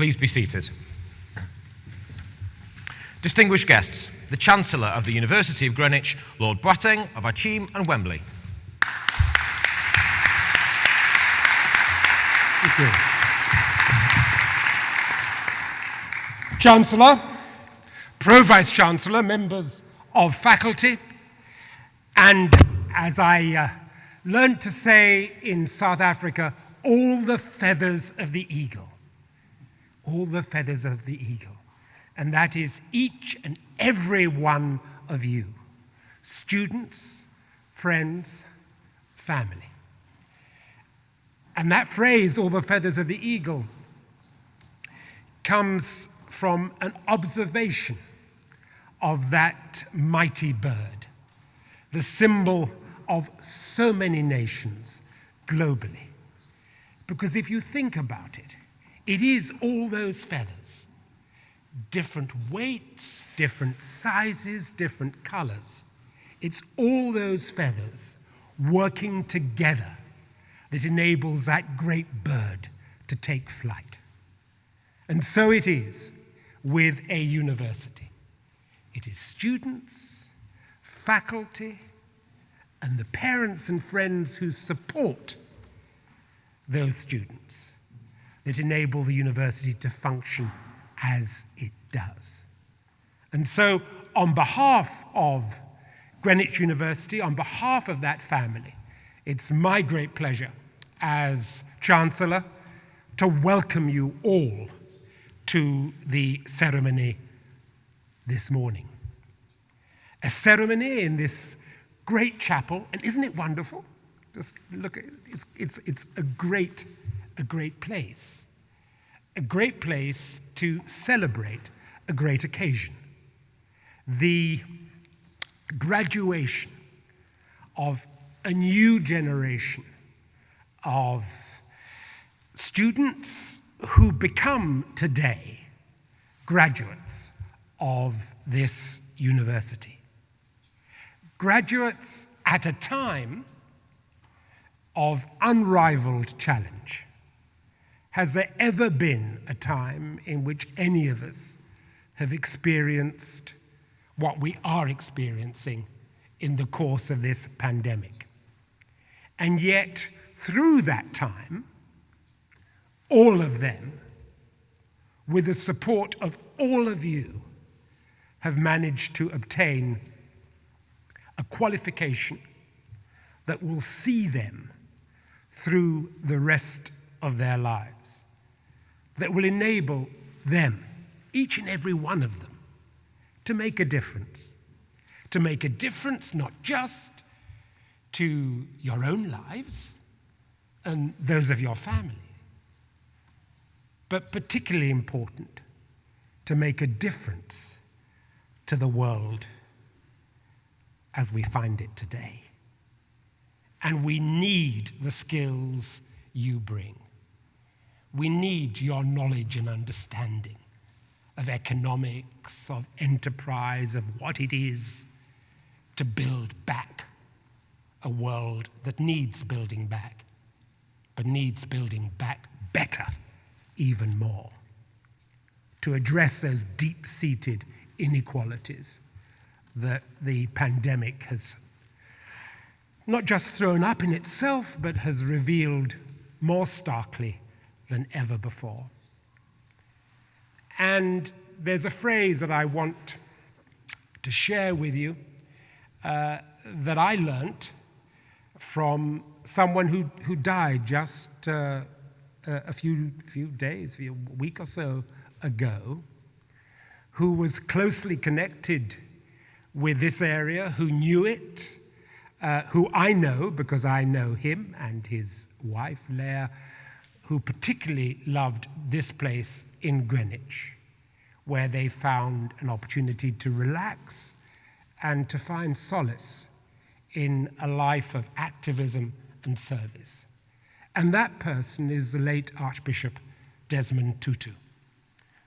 Please be seated. Distinguished guests, the Chancellor of the University of Greenwich, Lord Boateng of Akyem and Wembley. Thank you. Chancellor, Pro-Vice Chancellor, members of faculty, and as I uh, learned to say in South Africa, all the feathers of the eagle. All the feathers of the eagle. And that is each and every one of you, students, friends, family. And that phrase, all the feathers of the eagle, comes from an observation of that mighty bird, the symbol of so many nations globally. Because if you think about it, it is all those feathers, different weights, different sizes, different colors. It's all those feathers working together that enables that great bird to take flight. And so it is with a university. It is students, faculty, and the parents and friends who support those students that enable the university to function as it does. And so, on behalf of Greenwich University, on behalf of that family, it's my great pleasure as Chancellor to welcome you all to the ceremony this morning. A ceremony in this great chapel, and isn't it wonderful? Just look, it's, it's, it's a great, a great place. A great place to celebrate a great occasion. The graduation of a new generation of students who become today graduates of this university. Graduates at a time of unrivaled challenge. Has there ever been a time in which any of us have experienced what we are experiencing in the course of this pandemic? And yet, through that time, all of them, with the support of all of you, have managed to obtain a qualification that will see them through the rest of their lives, that will enable them, each and every one of them, to make a difference. To make a difference not just to your own lives and those of your family, but particularly important, to make a difference to the world as we find it today. And we need the skills you bring. We need your knowledge and understanding of economics, of enterprise, of what it is to build back a world that needs building back, but needs building back better, even more, to address those deep seated inequalities that the pandemic has not just thrown up in itself, but has revealed more starkly than ever before. And there's a phrase that I want to share with you uh, that I learnt from someone who, who died just uh, a few, few days, a week or so ago, who was closely connected with this area, who knew it, uh, who I know because I know him and his wife, Leah, who particularly loved this place in Greenwich, where they found an opportunity to relax and to find solace in a life of activism and service. And that person is the late Archbishop Desmond Tutu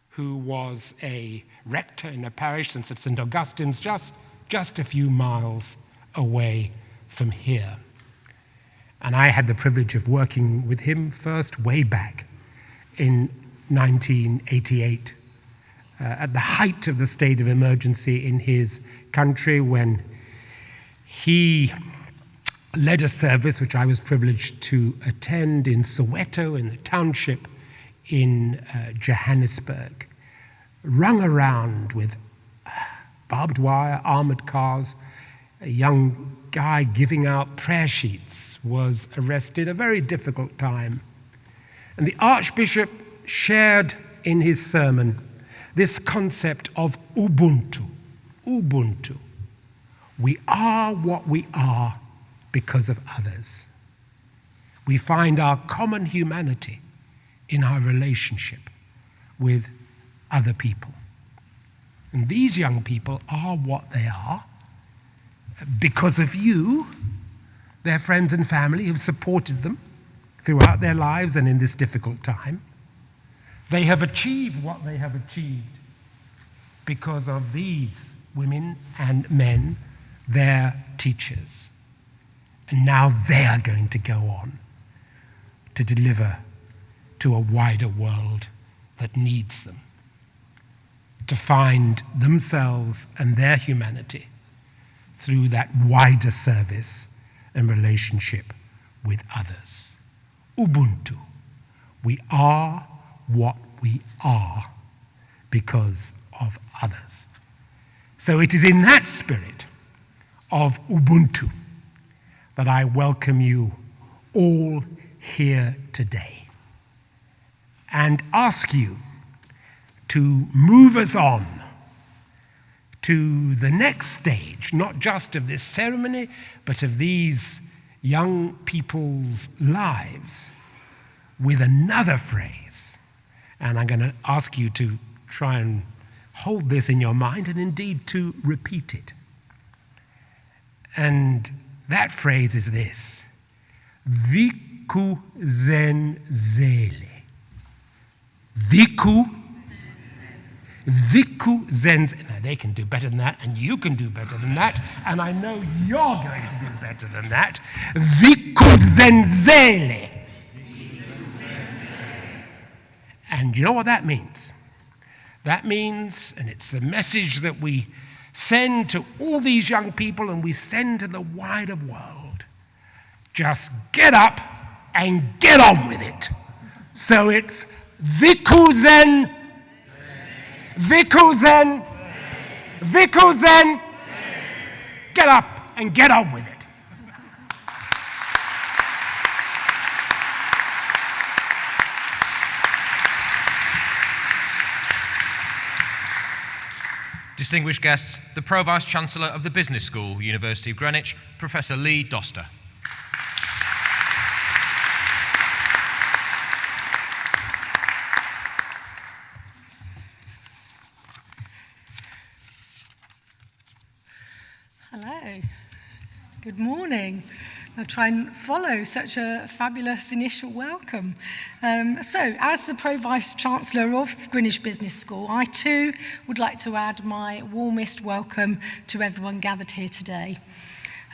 who was a rector in a parish in St. Augustine's, just, just a few miles away from here. And I had the privilege of working with him first way back in 1988, uh, at the height of the state of emergency in his country, when he led a service which I was privileged to attend in Soweto, in the township in uh, Johannesburg, rung around with uh, barbed wire, armored cars. A young guy giving out prayer sheets was arrested, a very difficult time. And the Archbishop shared in his sermon this concept of Ubuntu. Ubuntu. We are what we are because of others. We find our common humanity in our relationship with other people. And these young people are what they are because of you, their friends and family have supported them throughout their lives and in this difficult time. They have achieved what they have achieved because of these women and men, their teachers. And now they are going to go on to deliver to a wider world that needs them, to find themselves and their humanity through that wider service and relationship with others. Ubuntu. We are what we are because of others. So it is in that spirit of Ubuntu that I welcome you all here today and ask you to move us on to the next stage, not just of this ceremony, but of these young people's lives, with another phrase. And I'm going to ask you to try and hold this in your mind and indeed to repeat it. And that phrase is this Viku zen zele. Viku Viku Zenz. Now, they can do better than that, and you can do better than that, and I know you're going to do better than that. Viku Zenzele. And you know what that means? That means, and it's the message that we send to all these young people and we send to the wider world. Just get up and get on with it. So it's Vikuzen Vikuzen. Vikuzen. Get up and get on with it. Distinguished guests, the Pro Vice Chancellor of the Business School, University of Greenwich, Professor Lee Doster. Good morning. I'll try and follow such a fabulous initial welcome. Um, so, as the Pro-Vice Chancellor of Greenwich Business School, I too would like to add my warmest welcome to everyone gathered here today.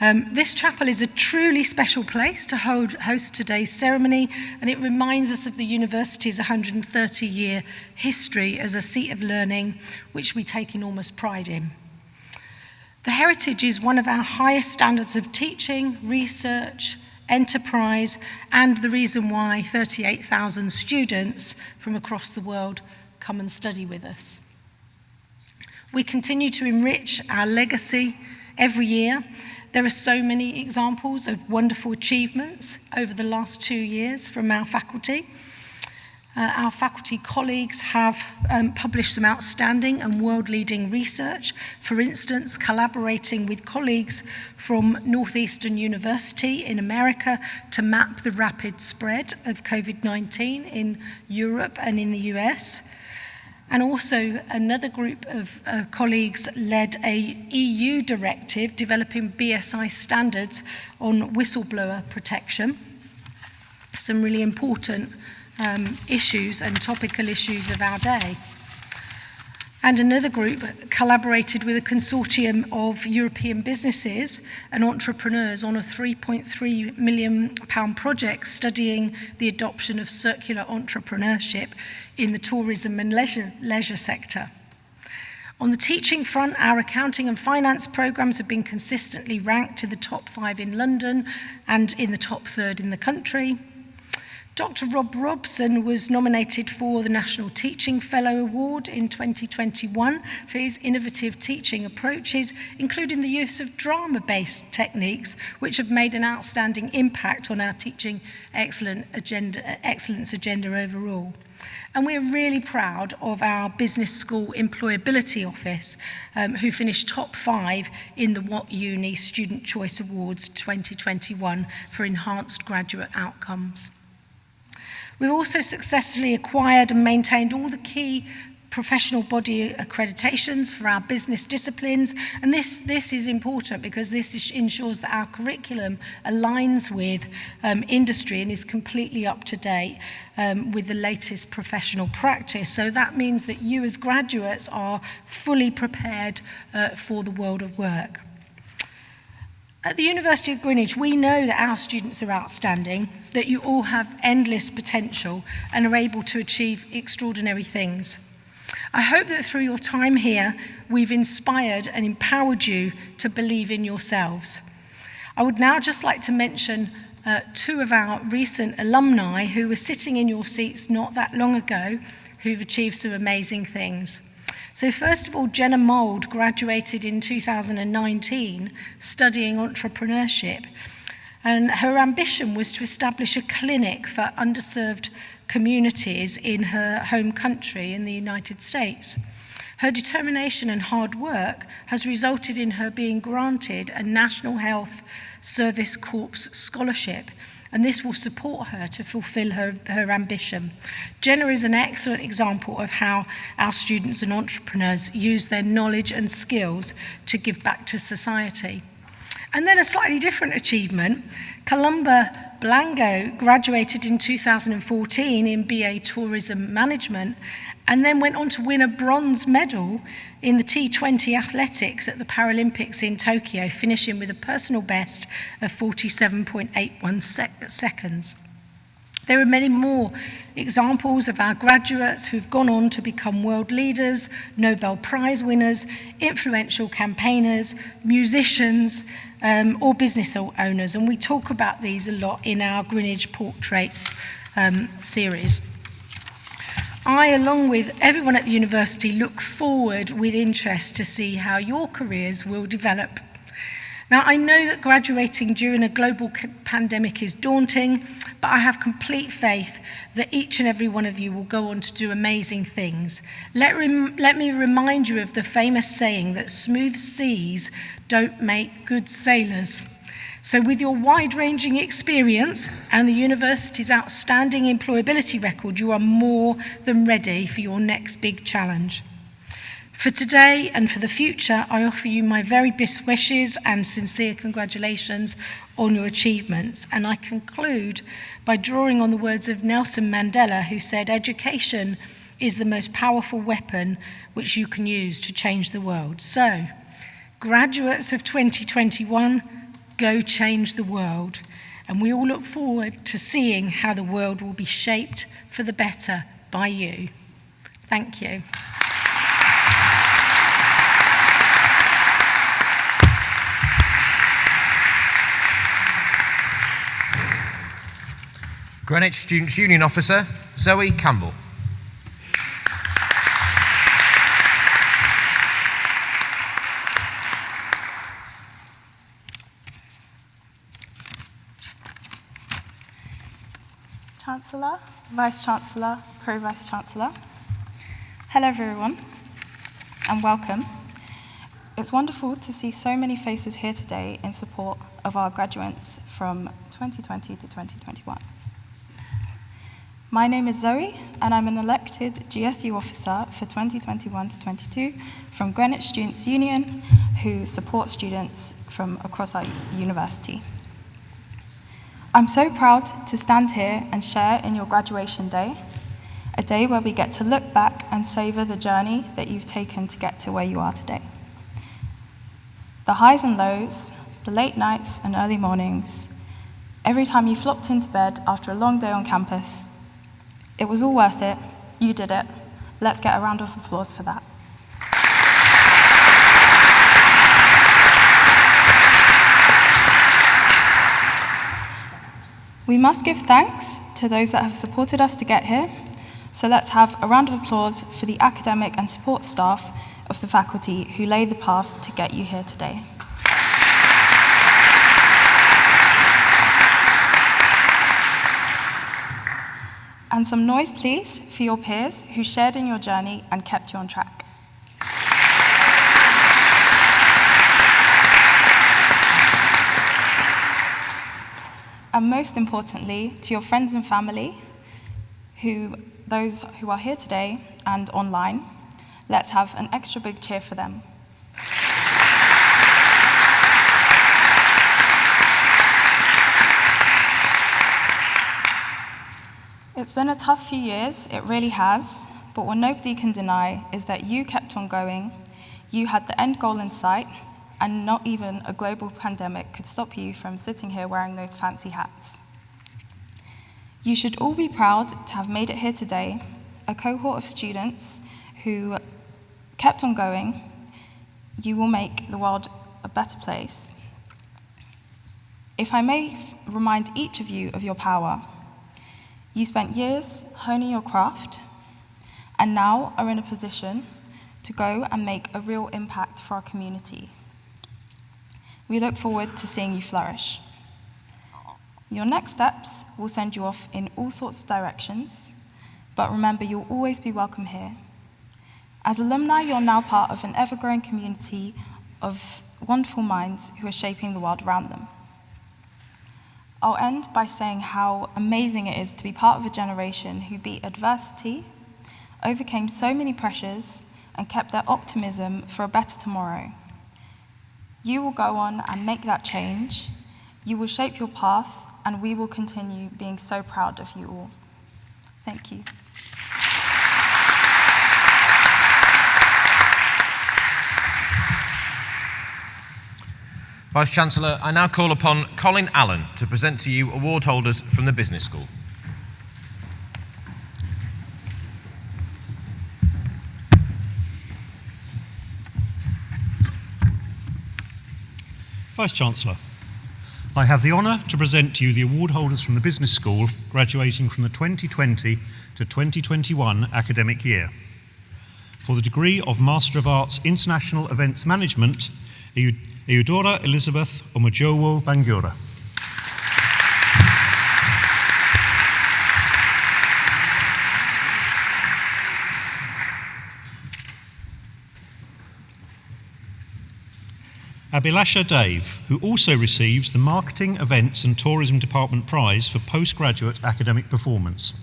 Um, this chapel is a truly special place to hold, host today's ceremony, and it reminds us of the university's 130-year history as a seat of learning, which we take enormous pride in. The heritage is one of our highest standards of teaching, research, enterprise, and the reason why 38,000 students from across the world come and study with us. We continue to enrich our legacy every year. There are so many examples of wonderful achievements over the last two years from our faculty. Uh, our faculty colleagues have um, published some outstanding and world-leading research, for instance, collaborating with colleagues from Northeastern University in America to map the rapid spread of COVID-19 in Europe and in the US. And also another group of uh, colleagues led a EU directive developing BSI standards on whistleblower protection. Some really important um, issues and topical issues of our day. And another group collaborated with a consortium of European businesses and entrepreneurs on a 3.3 million pound project studying the adoption of circular entrepreneurship in the tourism and leisure, leisure sector. On the teaching front, our accounting and finance programs have been consistently ranked to the top five in London and in the top third in the country. Dr. Rob Robson was nominated for the National Teaching Fellow Award in 2021 for his innovative teaching approaches, including the use of drama-based techniques, which have made an outstanding impact on our teaching excellent agenda, excellence agenda overall. And we're really proud of our Business School Employability Office, um, who finished top five in the What Uni Student Choice Awards 2021 for enhanced graduate outcomes. We've also successfully acquired and maintained all the key professional body accreditations for our business disciplines. And this this is important because this is, ensures that our curriculum aligns with um, industry and is completely up to date um, with the latest professional practice. So that means that you as graduates are fully prepared uh, for the world of work. At the University of Greenwich, we know that our students are outstanding, that you all have endless potential and are able to achieve extraordinary things. I hope that through your time here, we've inspired and empowered you to believe in yourselves. I would now just like to mention uh, two of our recent alumni who were sitting in your seats not that long ago, who've achieved some amazing things. So first of all, Jenna Mould graduated in 2019 studying entrepreneurship. And her ambition was to establish a clinic for underserved communities in her home country in the United States. Her determination and hard work has resulted in her being granted a National Health Service Corps scholarship and this will support her to fulfill her, her ambition. Jenna is an excellent example of how our students and entrepreneurs use their knowledge and skills to give back to society. And then a slightly different achievement, Columba Blango graduated in 2014 in BA Tourism Management and then went on to win a bronze medal in the T20 athletics at the Paralympics in Tokyo, finishing with a personal best of 47.81 sec seconds. There are many more examples of our graduates who've gone on to become world leaders, Nobel Prize winners, influential campaigners, musicians, um, or business owners. And we talk about these a lot in our Greenwich Portraits um, series. I, along with everyone at the university, look forward with interest to see how your careers will develop. Now, I know that graduating during a global pandemic is daunting, but I have complete faith that each and every one of you will go on to do amazing things. Let, let me remind you of the famous saying that smooth seas don't make good sailors. So with your wide-ranging experience and the university's outstanding employability record, you are more than ready for your next big challenge. For today and for the future, I offer you my very best wishes and sincere congratulations on your achievements. And I conclude by drawing on the words of Nelson Mandela, who said, education is the most powerful weapon which you can use to change the world. So, graduates of 2021, go change the world. And we all look forward to seeing how the world will be shaped for the better by you. Thank you. Greenwich Students' Union Officer, Zoe Campbell. Chancellor, Vice-Chancellor, Pro-Vice-Chancellor. Hello everyone and welcome. It's wonderful to see so many faces here today in support of our graduates from 2020 to 2021. My name is Zoe and I'm an elected GSU officer for 2021 to 22 from Greenwich Students' Union who support students from across our university. I'm so proud to stand here and share in your graduation day, a day where we get to look back and savour the journey that you've taken to get to where you are today. The highs and lows, the late nights and early mornings, every time you flopped into bed after a long day on campus, it was all worth it. You did it. Let's get a round of applause for that. We must give thanks to those that have supported us to get here. So let's have a round of applause for the academic and support staff of the faculty who laid the path to get you here today. And some noise, please, for your peers who shared in your journey and kept you on track. And most importantly, to your friends and family, who, those who are here today and online, let's have an extra big cheer for them. It's been a tough few years, it really has, but what nobody can deny is that you kept on going, you had the end goal in sight, and not even a global pandemic could stop you from sitting here wearing those fancy hats. You should all be proud to have made it here today, a cohort of students who kept on going. You will make the world a better place. If I may remind each of you of your power, you spent years honing your craft and now are in a position to go and make a real impact for our community. We look forward to seeing you flourish. Your next steps will send you off in all sorts of directions, but remember you'll always be welcome here. As alumni, you're now part of an ever growing community of wonderful minds who are shaping the world around them. I'll end by saying how amazing it is to be part of a generation who beat adversity, overcame so many pressures, and kept their optimism for a better tomorrow. You will go on and make that change. You will shape your path, and we will continue being so proud of you all. Thank you. Vice Chancellor, I now call upon Colin Allen to present to you award holders from the Business School. Vice Chancellor, I have the honour to present to you the award holders from the Business School graduating from the 2020 to 2021 academic year. For the degree of Master of Arts International Events Management, Eudora Elizabeth Omojowo Bangura. Abilasha Dave, who also receives the Marketing, Events and Tourism Department Prize for postgraduate academic performance.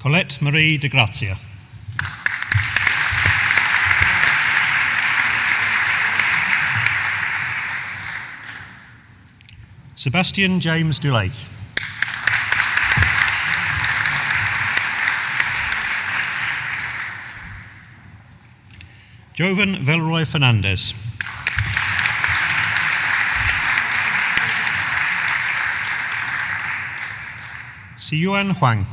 Colette Marie de Grazia. Sebastian James Dulake. Jovan Velroy Fernandez. Siyuan Huang.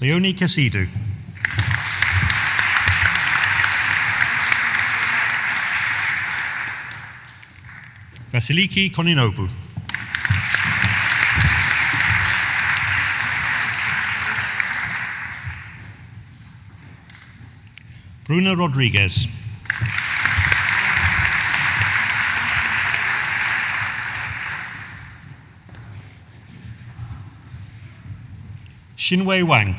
Leonie Casidu. Vasiliki Koninobu. Bruno Rodriguez. Xinwei Wang.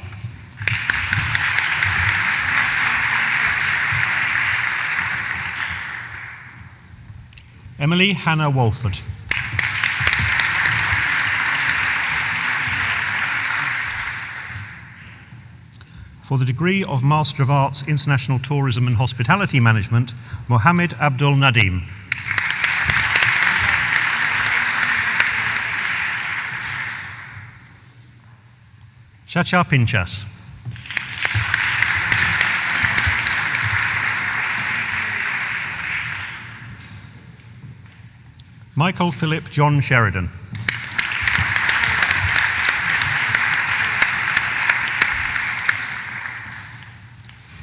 Emily Hannah Walford. For the degree of Master of Arts, International Tourism and Hospitality Management, Mohammed Abdul Nadim. Chacha Pinchas. Michael Philip John Sheridan.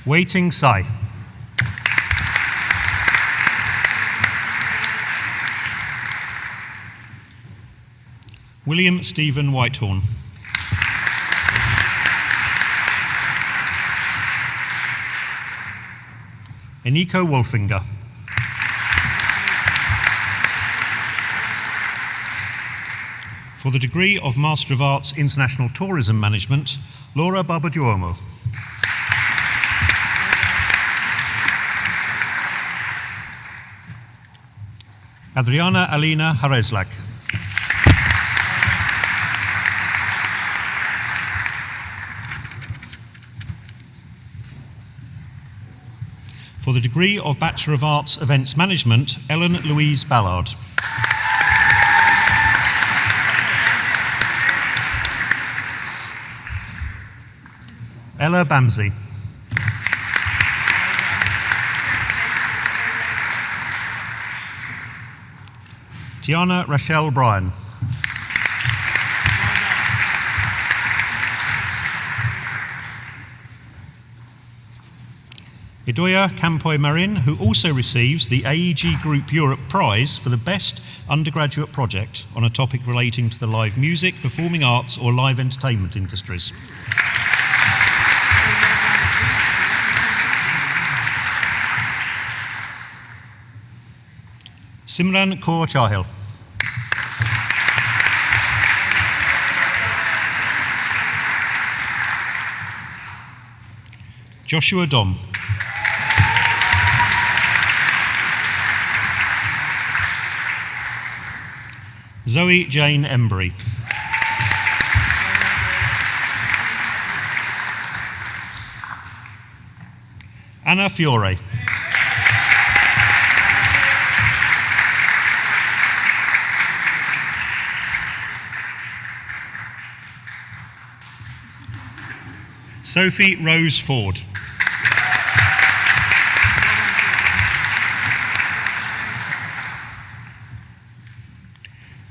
Waiting Sai. William Stephen Whitehorn. Eniko Wolfinger. For the degree of Master of Arts International Tourism Management, Laura Barbaduomo. Adriana Alina Hareslak. For the degree of Bachelor of Arts Events Management, Ellen Louise Ballard. Ella Bamsey. Tiana Rachelle Bryan. Idoya Campoy Marin, who also receives the AEG Group Europe Prize for the best undergraduate project on a topic relating to the live music, performing arts, or live entertainment industries. Simran Kaur Chahil. Joshua Dom. Zoe Jane Embry. Anna Fiore. Sophie Rose Ford.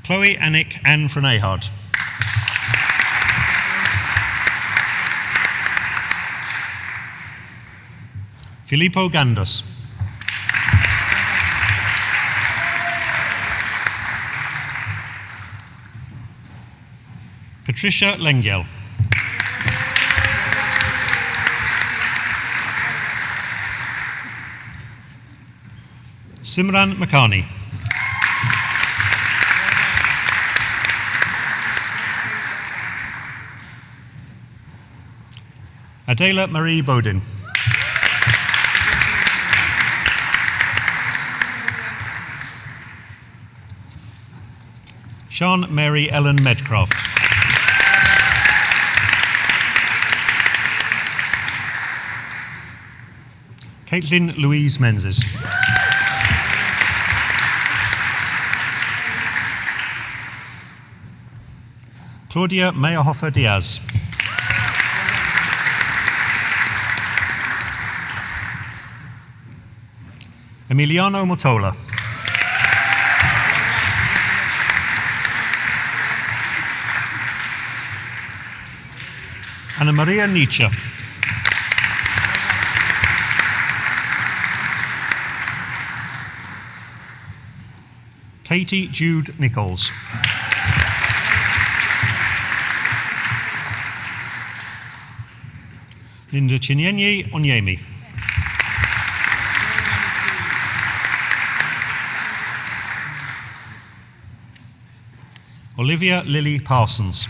Chloe Annick Anne Frenehard. Filippo Gandos. Patricia Lengyel. Simran Makani. Adela Marie Bodin. Sean Mary Ellen Medcraft. Caitlin Louise Menzies. Claudia Meyerhofer Diaz. Emiliano Motola. Anna Maria Nietzsche. Katie Jude Nichols. Linda Chinyenye Onyemi. Olivia Lily Parsons.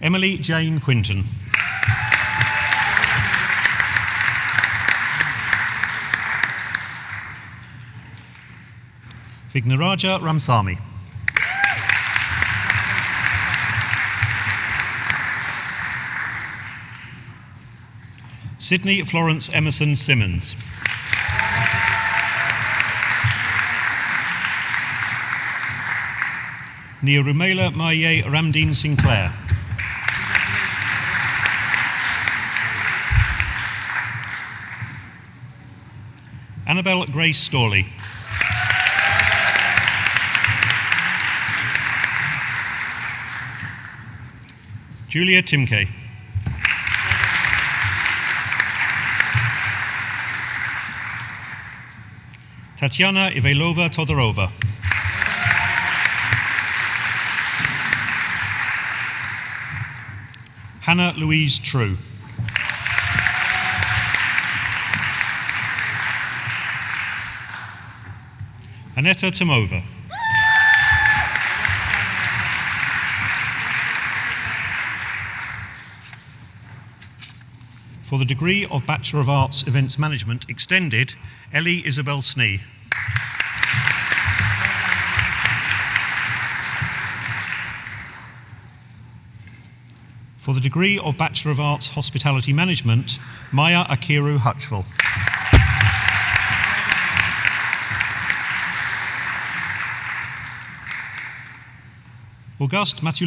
Emily Jane Quinton. Vignaraja Ramsamy. Sydney Florence Emerson Simmons. Neorumela Maye Ramdeen Sinclair. Annabelle Grace Storley. Julia Timke. Tatiana Ivailova Todorova. Hannah Louise True. Aneta Tomova. For the degree of Bachelor of Arts Events Management Extended, Ellie Isabel Snee. For the degree of Bachelor of Arts Hospitality Management, Maya Akiru Hutchville. Auguste Mathieu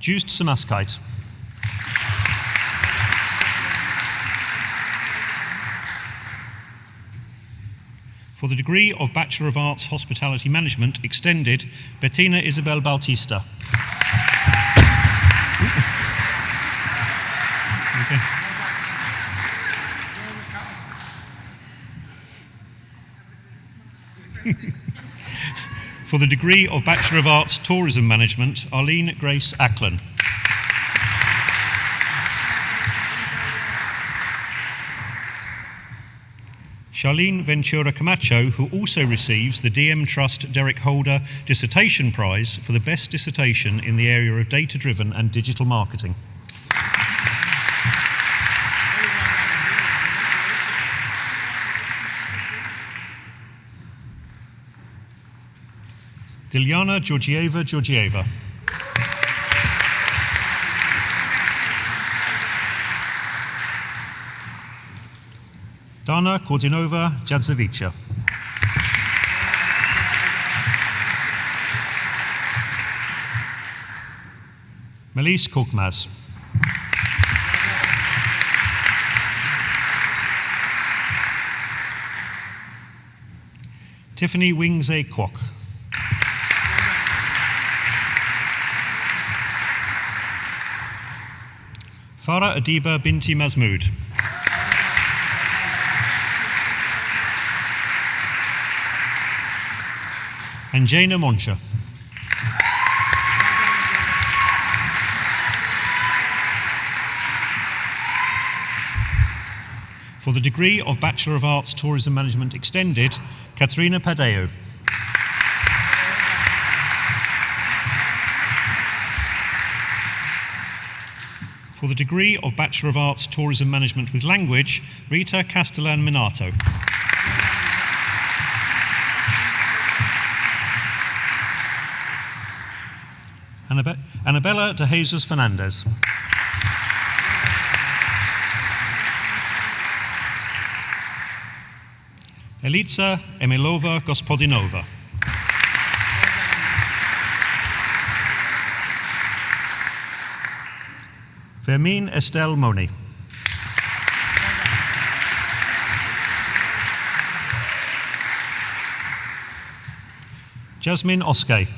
Joost Samaskite. For the degree of Bachelor of Arts Hospitality Management Extended, Bettina Isabel Bautista. For the degree of Bachelor of Arts Tourism Management, Arlene Grace Ackland. Charlene Ventura Camacho, who also receives the DM Trust Derek Holder Dissertation Prize for the best dissertation in the area of data driven and digital marketing. Dilyana Georgieva Georgieva. Dana Kordinova Jadzovica. Melis Korkmaz. Tiffany Wingse Kwok. Farah Adiba Binti Mazmood. and Jana Moncha. For the degree of Bachelor of Arts Tourism Management Extended, Katrina Padeo. For the degree of Bachelor of Arts Tourism Management with Language, Rita Castellan Minato. Annabe- Annabella de Jesus Fernandez. Elitsa Emilova Gospodinova. Fermin Estelle Moni. Jasmine Oskay.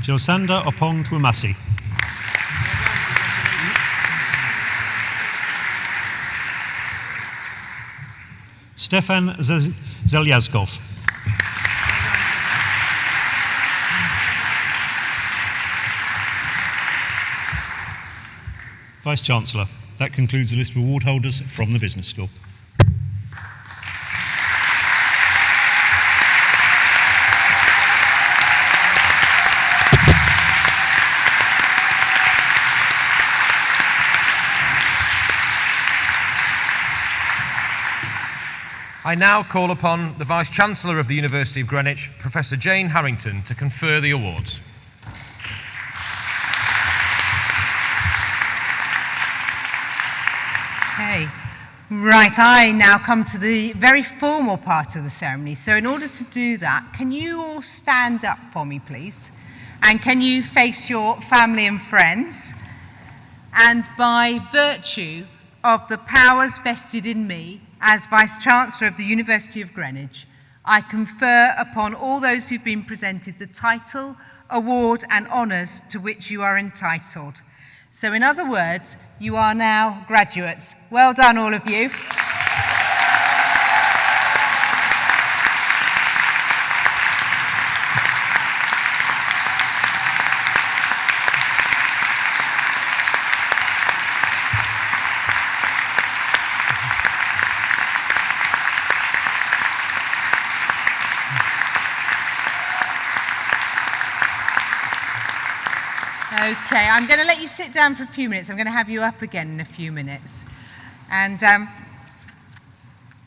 Josanda Opong Twumasi. Stefan Zel- Zelyazkov. Vice Chancellor. That concludes the list of award holders from the Business School. I now call upon the Vice Chancellor of the University of Greenwich, Professor Jane Harrington, to confer the awards. Right, I now come to the very formal part of the ceremony. So in order to do that, can you all stand up for me, please? And can you face your family and friends? And by virtue of the powers vested in me as Vice-Chancellor of the University of Greenwich, I confer upon all those who've been presented the title, award and honours to which you are entitled. So in other words, you are now graduates. Well done, all of you. Okay, I'm going to let you sit down for a few minutes. I'm going to have you up again in a few minutes. And, um,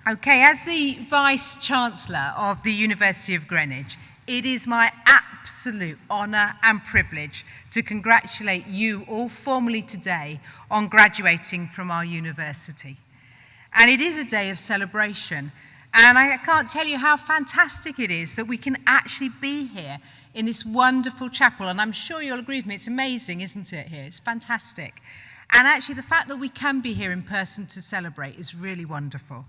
okay, as the Vice Chancellor of the University of Greenwich, it is my absolute honour and privilege to congratulate you all formally today on graduating from our university. And it is a day of celebration. And I can't tell you how fantastic it is that we can actually be here in this wonderful chapel. And I'm sure you'll agree with me, it's amazing, isn't it, here? It's fantastic. And actually, the fact that we can be here in person to celebrate is really wonderful.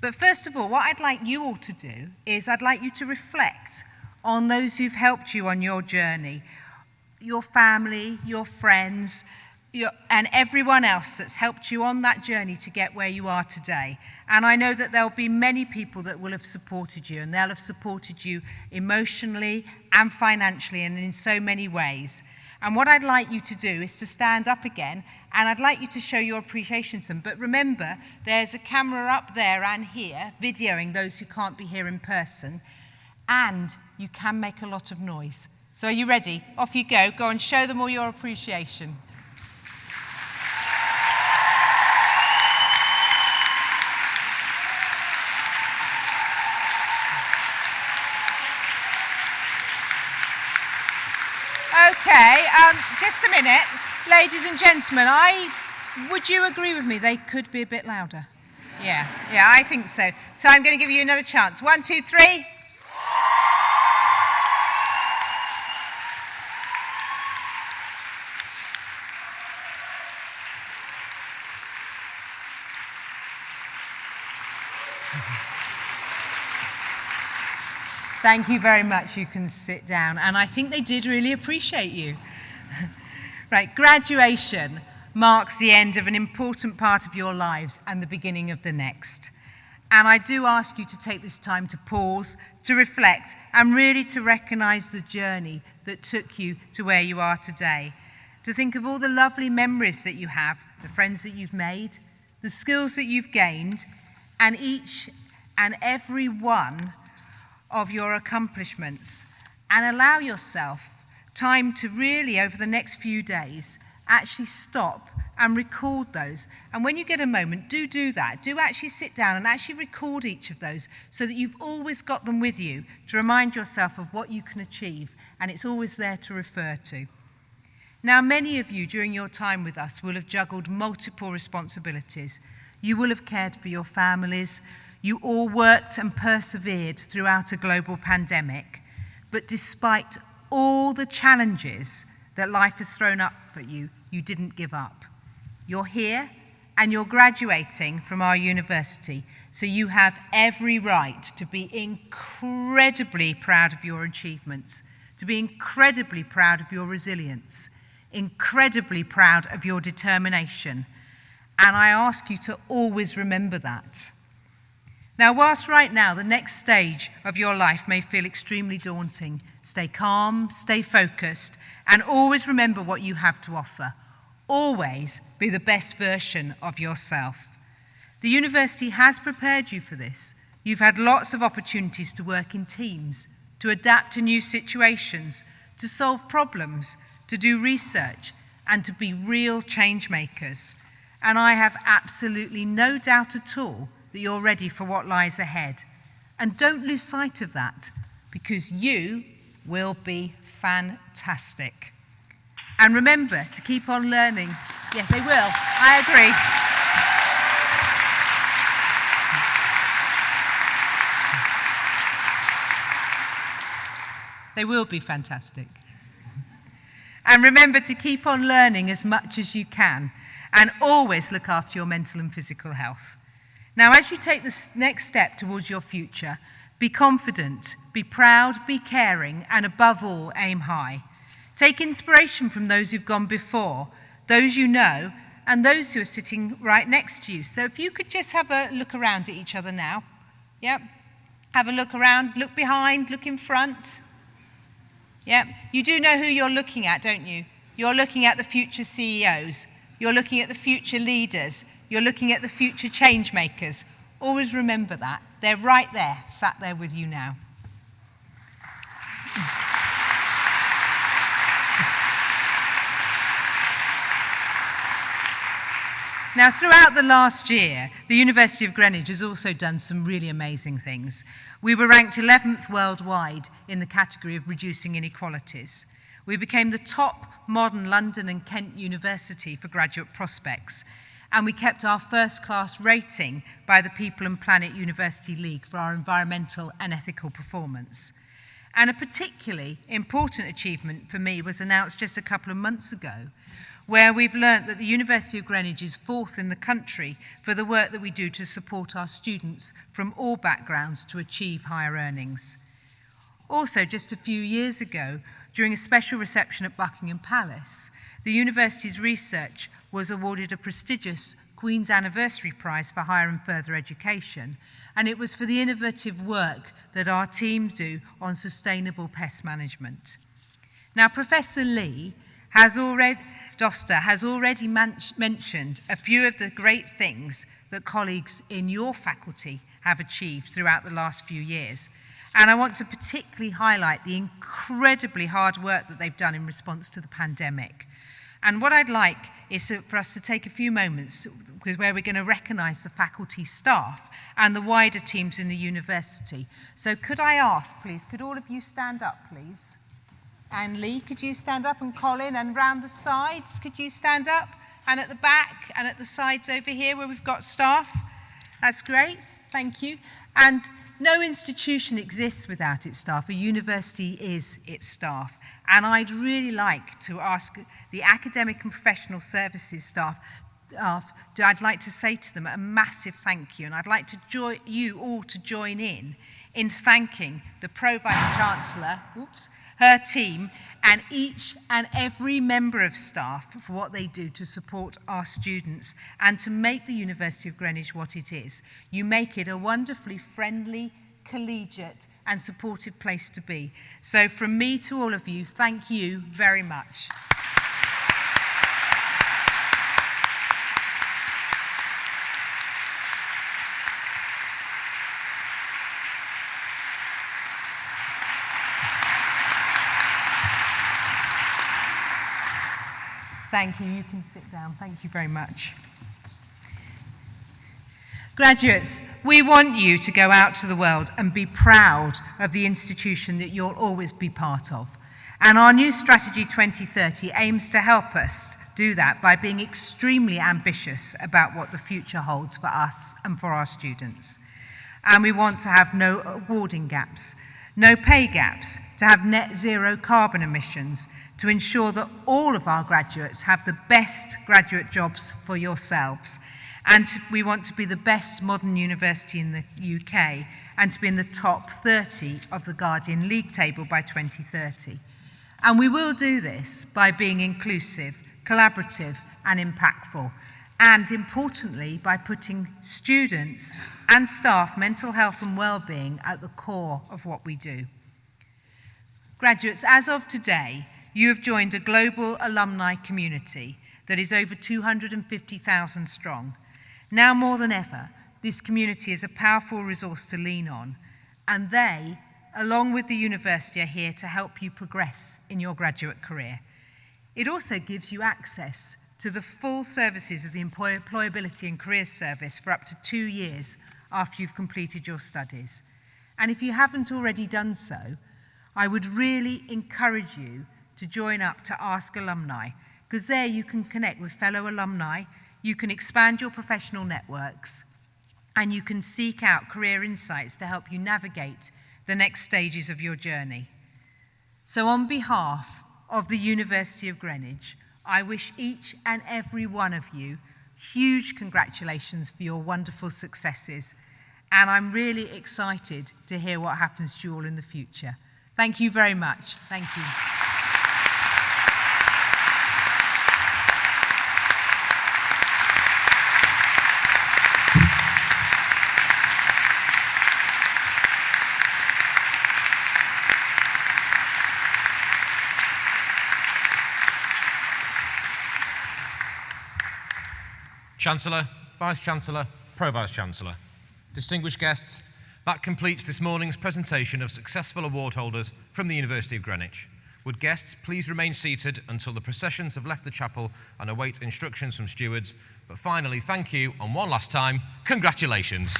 But first of all, what I'd like you all to do is I'd like you to reflect on those who've helped you on your journey your family, your friends, and everyone else that's helped you on that journey to get where you are today. And I know that there'll be many people that will have supported you, and they'll have supported you emotionally and financially and in so many ways. And what I'd like you to do is to stand up again, and I'd like you to show your appreciation to them. But remember, there's a camera up there and here, videoing those who can't be here in person, and you can make a lot of noise. So are you ready? Off you go. Go and show them all your appreciation. Okay, um, just a minute. Ladies and gentlemen, I, would you agree with me they could be a bit louder? Yeah, yeah, I think so. So I'm going to give you another chance. One, two, three. Thank you very much. You can sit down. And I think they did really appreciate you. right, graduation marks the end of an important part of your lives and the beginning of the next. And I do ask you to take this time to pause, to reflect, and really to recognize the journey that took you to where you are today. To think of all the lovely memories that you have, the friends that you've made, the skills that you've gained, and each and every one of your accomplishments and allow yourself time to really, over the next few days, actually stop and record those. And when you get a moment, do do that. Do actually sit down and actually record each of those so that you've always got them with you to remind yourself of what you can achieve and it's always there to refer to. Now, many of you during your time with us will have juggled multiple responsibilities. You will have cared for your families, you all worked and persevered throughout a global pandemic, but despite all the challenges that life has thrown up at you, you didn't give up. You're here and you're graduating from our university, so you have every right to be incredibly proud of your achievements, to be incredibly proud of your resilience, incredibly proud of your determination. And I ask you to always remember that. Now, whilst right now the next stage of your life may feel extremely daunting, stay calm, stay focused, and always remember what you have to offer. Always be the best version of yourself. The university has prepared you for this. You've had lots of opportunities to work in teams, to adapt to new situations, to solve problems, to do research, and to be real change makers. And I have absolutely no doubt at all that you're ready for what lies ahead. And don't lose sight of that because you will be fantastic. And remember to keep on learning. Yeah, they will. I agree. They will be fantastic. And remember to keep on learning as much as you can and always look after your mental and physical health. Now, as you take the next step towards your future, be confident, be proud, be caring, and above all, aim high. Take inspiration from those who've gone before, those you know, and those who are sitting right next to you. So if you could just have a look around at each other now. Yep. Have a look around, look behind, look in front. Yep. You do know who you're looking at, don't you? You're looking at the future CEOs. You're looking at the future leaders. You're looking at the future change makers. Always remember that. They're right there, sat there with you now. Now, throughout the last year, the University of Greenwich has also done some really amazing things. We were ranked 11th worldwide in the category of reducing inequalities. We became the top modern London and Kent University for graduate prospects, and we kept our first class rating by the People and Planet University League for our environmental and ethical performance. And a particularly important achievement for me was announced just a couple of months ago, where we've learnt that the University of Greenwich is fourth in the country for the work that we do to support our students from all backgrounds to achieve higher earnings. Also, just a few years ago, during a special reception at Buckingham Palace, the university's research was awarded a prestigious Queen's Anniversary Prize for Higher and Further Education, and it was for the innovative work that our team do on sustainable pest management. Now, Professor Lee has already Doster has already mentioned a few of the great things that colleagues in your faculty have achieved throughout the last few years. And I want to particularly highlight the incredibly hard work that they've done in response to the pandemic. And what I'd like is for us to take a few moments where we're going to recognise the faculty staff and the wider teams in the university. So could I ask, please, could all of you stand up, please? And Lee, could you stand up? And Colin, and round the sides, could you stand up? And at the back, and at the sides over here where we've got staff. That's great, thank you. And no institution exists without its staff. A university is its staff. And I'd really like to ask the academic and professional services staff off, I'd like to say to them a massive thank you, and I'd like to join you all to join in in thanking the Pro Vice Chancellor, oops, her team, and each and every member of staff for what they do to support our students and to make the University of Greenwich what it is. You make it a wonderfully friendly, collegiate and supportive place to be. So from me to all of you, thank you very much. Thank you. You can sit down. Thank you very much. Graduates, we want you to go out to the world and be proud of the institution that you'll always be part of. And our new strategy 2030 aims to help us do that by being extremely ambitious about what the future holds for us and for our students. And we want to have no awarding gaps, no pay gaps, to have net zero carbon emissions, to ensure that all of our graduates have the best graduate jobs for yourselves And we want to be the best modern university in the UK and to be in the top 30 of the Guardian League table by 2030. And we will do this by being inclusive, collaborative and impactful. And importantly, by putting students and staff mental health and well-being at the core of what we do. Graduates, as of today, you have joined a global alumni community that is over 250,000 strong. Now more than ever, this community is a powerful resource to lean on, and they, along with the university, are here to help you progress in your graduate career. It also gives you access to the full services of the Employability and Careers Service for up to two years after you've completed your studies. And if you haven't already done so, I would really encourage you to join up to Ask Alumni, because there you can connect with fellow alumni You can expand your professional networks and you can seek out career insights to help you navigate the next stages of your journey. So on behalf of the University of Greenwich, I wish each and every one of you huge congratulations for your wonderful successes. And I'm really excited to hear what happens to you all in the future. Thank you very much. Thank you. Chancellor, Vice Chancellor, Pro Vice Chancellor. Distinguished guests, that completes this morning's presentation of successful award holders from the University of Greenwich. Would guests please remain seated until the processions have left the chapel and await instructions from stewards? But finally, thank you, and one last time, congratulations.